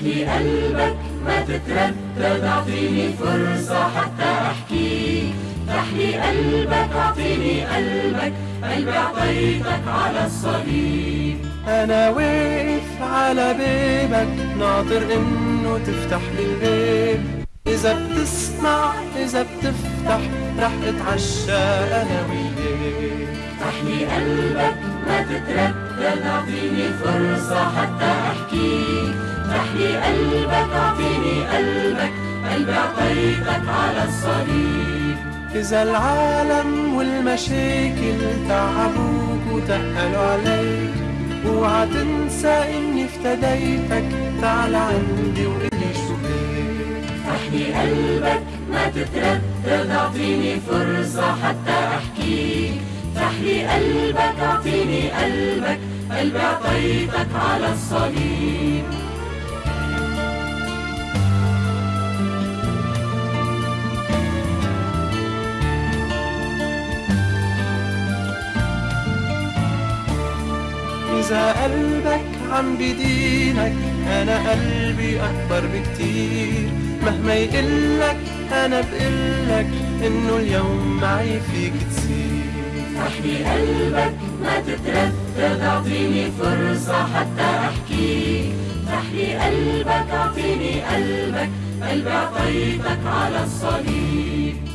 لي قلبك ما تتردد أعطيني فرصة حتى أحكي. افتح لي قلبك أعطيني قلبك قلبي أعطيتك على الصليب. أنا واقف على بابك ناطر إنه تفتح لي الباب. إذا بتسمع إذا بتفتح رح أتعشى أنا وياك. افتح لي قلبك ما تتردد أعطيني فرصة حتى أحكي. افتح لي قلبك اعطيني قلبك قلبي اعطيتك على الصليب. إذا العالم والمشاكل تعبوك وتقلوا عليك اوعى تنسى إني افتديتك تعال عندي وقلي شو افتح لي قلبك ما تتردد اعطيني فرصة حتى افتح لي قلبك اعطيني قلبك قلبي اعطيتك على الصليب. قلبك عم بدينك أنا قلبي أكبر بكتير. مهما يقلك أنا بقلك إنه اليوم معي فيك تصير لي قلبك ما تتردد أعطيني فرصة حتى أحكي. افتح لي قلبك أعطيني قلبك قلبي أعطيتك على الصليب.